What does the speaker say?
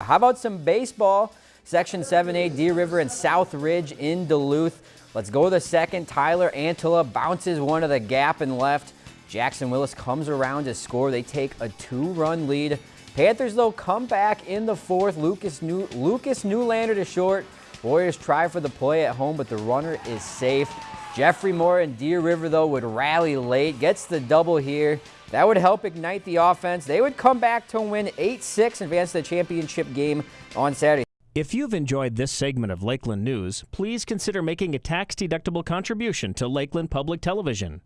How about some baseball? Section 7A, Deer River and South Ridge in Duluth. Let's go to the second. Tyler Antilla bounces one to the gap and left. Jackson Willis comes around to score. They take a two-run lead. Panthers, though, come back in the fourth. Lucas, New Lucas Newlander to short. Warriors try for the play at home, but the runner is safe. Jeffrey Moore and Deer River, though, would rally late. Gets the double here. That would help ignite the offense. They would come back to win 8-6, advance the championship game on Saturday. If you've enjoyed this segment of Lakeland News, please consider making a tax-deductible contribution to Lakeland Public Television.